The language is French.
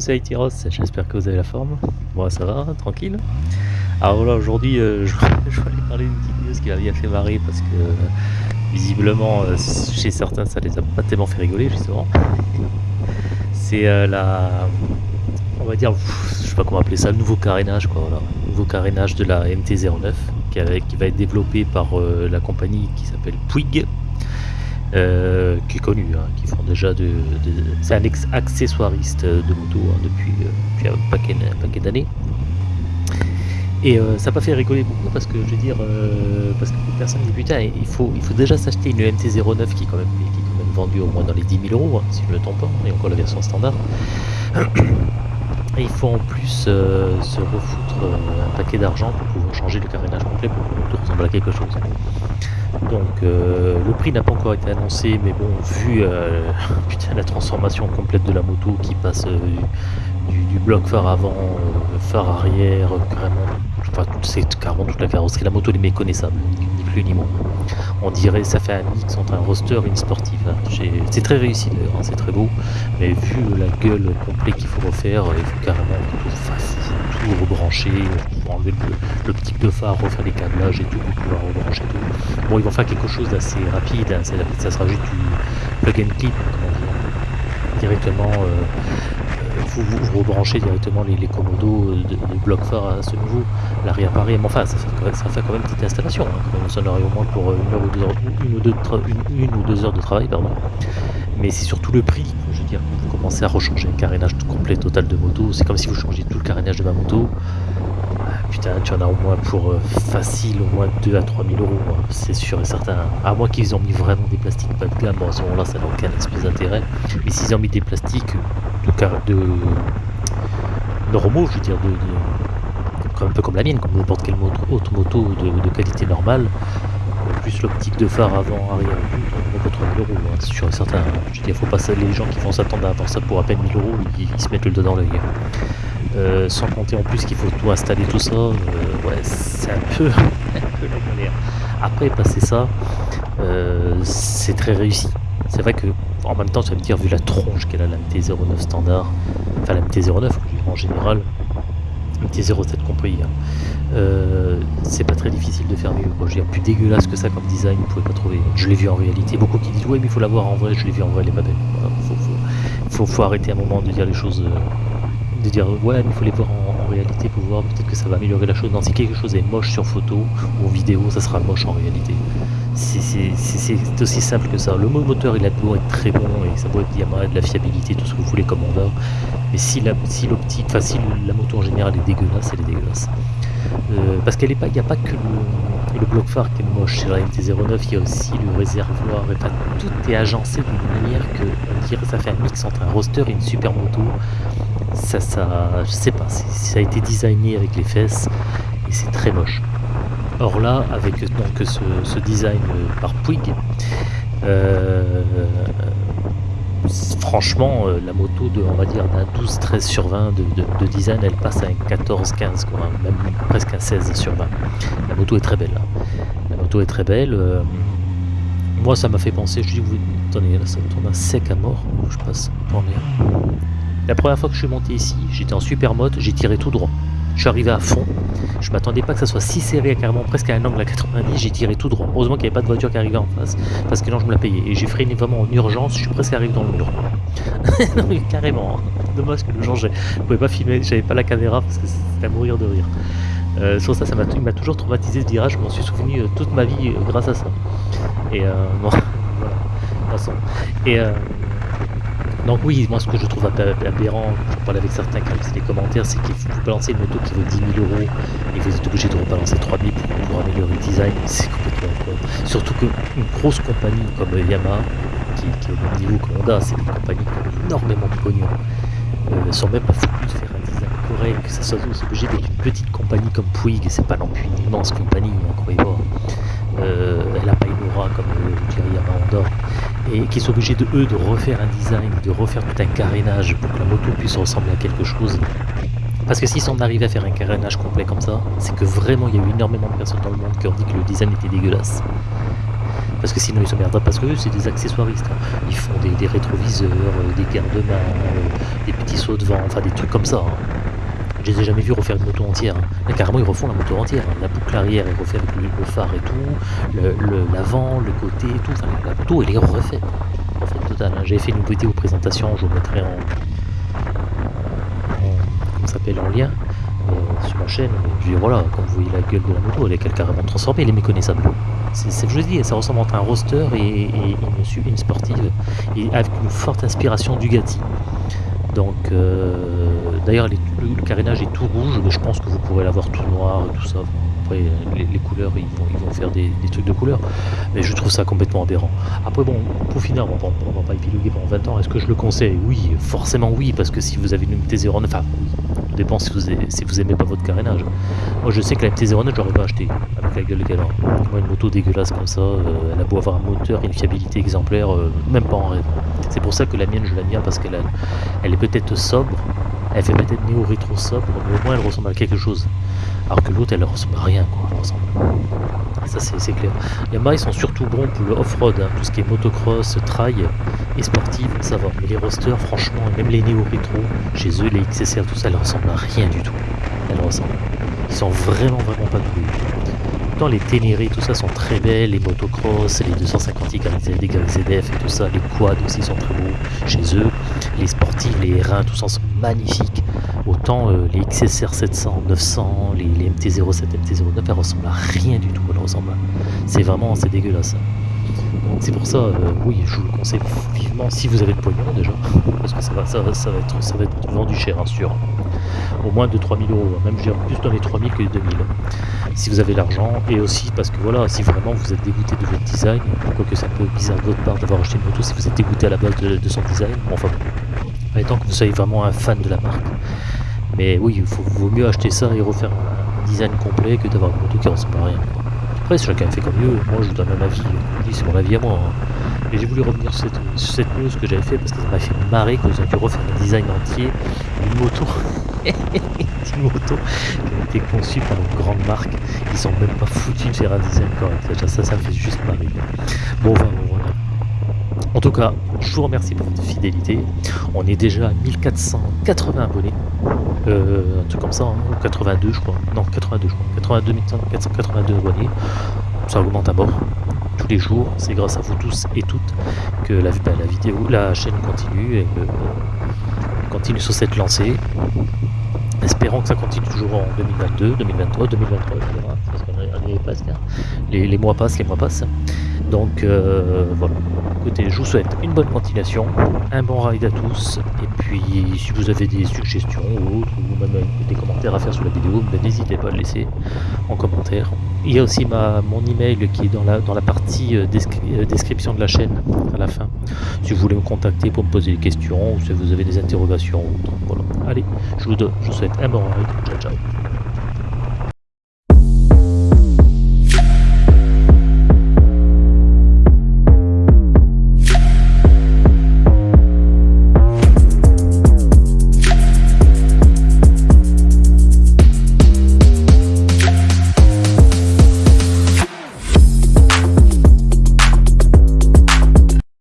c'est j'espère que vous avez la forme. Moi ça va, tranquille. Alors voilà, aujourd'hui euh, je, je voulais parler d'une petite news qui m'a bien fait marrer parce que visiblement euh, chez certains ça les a pas tellement fait rigoler justement. C'est euh, la... on va dire, je sais pas comment appeler ça, le nouveau carénage quoi, voilà. Nouveau carénage de la MT-09 qui, qui va être développé par euh, la compagnie qui s'appelle Puig. Euh, qui est connu, hein, qui font déjà de, c'est un ex accessoiriste de moto hein, depuis, euh, depuis un paquet, paquet d'années. Et euh, ça m'a fait rigoler beaucoup parce que je veux dire, euh, parce que beaucoup de personnes disent putain, il faut, il faut déjà s'acheter une MT-09 qui est quand même, qui quand même vendue au moins dans les 10 000 euros, hein, si je ne me trompe pas, et encore la version standard. Et il faut en plus euh, se refoutre euh, un paquet d'argent pour pouvoir changer le carénage complet pour que le moto ressemble à quelque chose. Donc euh, le prix n'a pas encore été annoncé, mais bon, vu la transformation complète de la moto qui passe du, du bloc phare avant, phare arrière, carrément, enfin, c'est carrément toute la carrosserie. La moto elle est méconnaissable, ni plus ni moins. On dirait ça fait un mix entre un roster et une sportive. hein. C'est très réussi d'ailleurs, hein, c'est très beau, mais vu la gueule complète qu'il faut refaire, il faut carrément tout, tout rebrancher, enlever le, petit de phare, refaire les câblages et tout pour pouvoir rebrancher tout. Bon, ils vont faire quelque chose d'assez rapide, hein, ça sera juste du plug and clip, dit, directement. euh, vous, rebranchez directement les, commodos de, de bloc phare à ce niveau, l'arrière pareil, mais enfin ça fait, quand même- quand même une petite installation, hein, quand en aurait au moins pour euh, une, heure ou deux heures, de travail, pardon. Mais c'est surtout le prix, je veux dire, quand vous commencez à rechanger un carénage complet total de moto, c'est comme si vous changez tout le carénage de ma moto, ah, putain, tu en as au moins pour euh, facile, au moins 2 à 3 000 euros, hein, c'est sûr et certain. À moins qu'ils ont mis vraiment des plastiques pas de gamme, à ce moment-là, ça n'a aucun espèce d'intérêt. Mais s'ils ont mis des plastiques de, de normaux, je veux dire, de, un peu comme la mienne, comme n'importe quelle autre moto de, qualité normale, plus l'optique de phare avant, arrière, on vaut 3 000 euros, hein, c'est sûr et certain. Je veux dire, faut pas les gens qui vont s'attendre à avoir ça pour à peine 1000 euros, ils, se mettent le doigt dans l'œil. hein. Euh, sans compter en plus qu'il faut tout installer tout ça, euh, ouais, c'est un peu, un peu la galère. Après, passer ça, euh, c'est très réussi. C'est vrai que, en même temps, tu vas me dire, vu la tronche qu'elle a la MT-09 standard, enfin la MT-09 je veux dire, en général, MT-07 compris, euh, c'est pas très difficile de faire mieux. Je veux dire, plus dégueulasse que ça comme design, vous pouvez pas trouver. Je l'ai vu en réalité. Beaucoup qui disent, ouais, mais il faut la voir en vrai, je l'ai vu en vrai, elle est pas belle. Voilà, faut, arrêter un moment de dire les choses. euh, de dire ouais mais il faut les voir en, en réalité pour voir peut-être que ça va améliorer la chose. Non, si quelque chose est moche sur photo ou vidéo, ça sera moche en réalité. C'est- aussi simple que ça. Le mo- moteur il a beau être très bon et ça doit être diamant, de la fiabilité, tout ce que vous voulez comme Honda. Mais si la l'optique, enfin si la moto en général est dégueulasse, elle est dégueulasse. Euh, parce qu'elle est pas, il n'y a pas que le, bloc phare qui est moche sur la MT-09, il y a aussi le réservoir, tout est agencé d'une manière que on dirait ça fait un mix entre un roster et une super moto. Ça, ça, je sais pas, ça a été designé avec les fesses et c'est très moche. Or là, avec donc ce, design par Puig, euh, franchement, euh, la moto de, on va dire, d'un 12-13 sur 20 de, de- de design, elle passe à un 14-15, quoi, hein, même presque un 16 sur 20. La moto est très belle. hein. La moto est très belle. euh, moi, ça m'a fait penser, je dis, vous, attendez, là, ça tourne à sec à mort. Je passe. Attendez. La première fois que je suis monté ici, j'étais en super mode, j'ai tiré tout droit. Je suis arrivé à fond. Je m'attendais pas que ça soit si serré, carrément presque à un angle à 90. J'ai tiré tout droit. Heureusement qu'il n'y avait pas de voiture qui arrivait en face, parce que non, je me la payais. Et j'ai freiné vraiment en urgence. Je suis presque arrivé dans le mur. carrément. Dommage que le jour, je pouvais pas filmer. J'avais pas la caméra parce que c'était à mourir de rire. Euh, sur ça, ça m'a toujours traumatisé ce virage. Je m'en suis souvenu euh, toute ma vie euh, grâce à ça. Et bon, voilà. De toute façon. Et donc oui, moi ce que je trouve ab- aberrant, je parle avec certains ont laissé des commentaires, c'est qu'il faut balancer une moto qui vaut 10 000 euros et vous êtes obligé de rebalancer 3 000 pour, améliorer le design, c'est complètement con. Surtout qu'une grosse compagnie comme Yamaha, qui, est au même niveau que Honda, c'est des compagnies qui ont énormément de pognon, euh, sont même pas foutus de faire un design correct, que ça soit c'est obligé d'être une petite compagnie comme Puig, c'est pas non plus une immense compagnie, hein, croyez-moi. Euh, elle a pas une aura comme je dirais Yamaha Honda et qui sont obligés de eux de refaire un design, de refaire tout un carénage pour que la moto puisse ressembler à quelque chose. Parce que si on arrivait à faire un carénage complet comme ça, c'est que vraiment il y a eu énormément de personnes dans le monde qui ont dit que le design était dégueulasse. Parce que sinon ils se merdent parce que eux c'est des accessoiristes. hein. Ils font des, des rétroviseurs, euh, des garde-mains, euh, des petits sauts de vent, enfin des trucs comme ça. hein. Je les ai jamais vus refaire une moto entière. hein. Là, carrément, ils refont la moto entière. hein. La boucle arrière refaite avec le, phare et tout, l'avant, le, côté et tout. La, moto, elle est refaite. Refaite totale. hein. J'avais fait une vidéo présentation, je vous mettrai en, s'appelle, en lien euh, sur ma chaîne. Je dis voilà, quand vous voyez la gueule de la moto, elle est carrément transformée, elle est méconnaissable. C'est ce que je dis, ça ressemble entre un roster et, et une, une sportive, et avec une forte inspiration du Gatti. Donc, euh, d'ailleurs, le carénage est tout rouge, mais je pense que vous pourrez l'avoir tout noir et tout ça. Les, couleurs, ils vont, ils vont faire des, trucs de couleurs, mais je trouve ça complètement aberrant. Après, bon, pour finir, on va, pas- épiloguer pendant 20 ans. Est-ce que je le conseille? Oui, forcément oui, parce que si vous avez une MT-09, enfin, oui, dépend si vous, aimez, si vous aimez pas votre carénage. Moi, je sais que la MT-09, j'aurais pas acheté, avec la gueule qu'elle a. Moi, une moto dégueulasse comme ça, euh, elle a beau avoir un moteur, une fiabilité exemplaire, euh, même pas en rêve. C'est pour ça que la mienne, je bien, parce qu'elle est peut-être sobre, elle fait peut-être néo-rétro sobre, mais au moins elle ressemble à quelque chose. Alors que l'autre, elle ressemble à rien, quoi. Elle ressemble. Ça, c'est clair. Yamaha, ils sont surtout bons pour le off-road, hein, tout ce qui est motocross, trail et sportive, ça va. Mais les rosters, franchement, même les néo-rétro, chez eux, les XSR, tout ça, elles ressemblent à rien du tout. Elles ressemblent. Ils sont vraiment, vraiment pas doués. Pourtant, les Ténéré, tout ça sont très belles, les motocross, les 250 YZD, YZF et tout ça, les quads aussi sont très beaux chez eux, les sportifs, les R1, tout ça sont magnifiques. Autant euh, les XSR 700, 900, les, les MT-07, MT-09, elles ressemblent à rien du tout, elles ressemblent à... C'est vraiment, c'est dégueulasse. C'est pour ça, euh, oui, je vous le conseille vivement si vous avez le pognon déjà, parce que ça va, ça va, ça va, être, ça va être vendu cher, hein, sûr. Au moins de 3000 euros, hein, même je plus dans les 3000 que les 2000 si vous avez l'argent et aussi parce que voilà si vraiment vous êtes dégoûté de votre design quoique c'est un peu bizarre de votre part d'avoir acheté une moto si vous êtes dégoûté à la base de, de son design bon, enfin bon. tant que vous soyez vraiment un fan de la marque mais oui il vaut mieux acheter ça et refaire un design complet que d'avoir une moto qui ressemble à rien après chacun fait comme mieux moi je vous donne un avis c'est mon avis à moi hein. et j'ai voulu revenir sur cette, sur news que j'avais fait parce que ça m'a fait marrer qu'ils ont dû refaire un design entier d'une moto d'une moto qui a été conçue par une grande marque ils sont même pas foutus de faire un design correct. Ça, ça me fait juste marrer. Bon, enfin, bon, voilà. En tout cas, je vous remercie pour votre fidélité. On est déjà à 1480 abonnés. Euh, un truc comme ça, hein, ou 82 je crois. Non, 82 je crois. 82 482 abonnés. Ça augmente à mort. Tous les jours, c'est grâce à vous tous et toutes que la, bah, vidéo, la chaîne continue et euh, continue sur cette lancée. Espérons que ça continue toujours en 2022, 2023, 2023, Les, mois passent, les mois passent. Donc euh, voilà. Écoutez, je vous souhaite une bonne continuation, un bon ride à tous, et puis si vous avez des suggestions ou même euh, des commentaires à faire sur la vidéo, ben, n'hésitez pas à le laisser en commentaire. Il y a aussi ma, mon email qui est dans la, dans la partie euh, descri- description de la chaîne à la fin. Si vous voulez me contacter pour me poser des questions, ou si vous avez des interrogations. Voilà. Allez, je vous, je vous souhaite un bon ride. Ciao, ciao.